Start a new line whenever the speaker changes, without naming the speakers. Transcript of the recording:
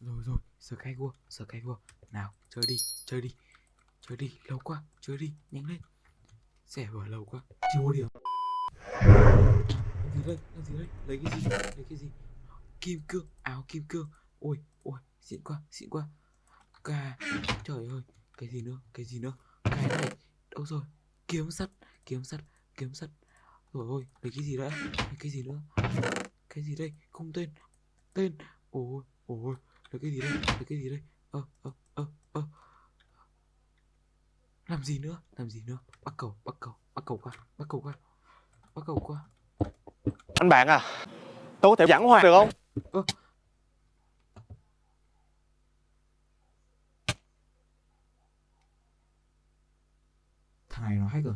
Rồi rồi, Skyward, vua, Nào, chơi đi, chơi đi. Chơi đi, lâu quá, chơi đi, nhanh lên. Rẻ vừa lâu quá, chưa có điểm. Gì đây, làm gì đây? Lấy cái gì, lấy cái gì? Kim cương, áo kim cương. Ôi, ôi, xịn quá, xịn quá. Cà, trời ơi, cái gì nữa, cái gì nữa? Cái này, đâu rồi? Kiếm sắt, kiếm sắt, kiếm sắt. Rồi ôi, lấy cái gì đã? Lấy cái gì nữa? Cái gì đây? Không tên. Tên. Ôi, ôi, cái gì đây? Lấy cái gì đây? Ơ, ơ, ơ, ơ. Làm gì nữa? Làm gì nữa? Bắt cầu, bắt cầu, bắt cầu qua, bắt cầu qua. Bắt cầu qua.
Anh bạn à Tôi có thể giảng hòa được không
Ơ. Thằng này nó hack rồi.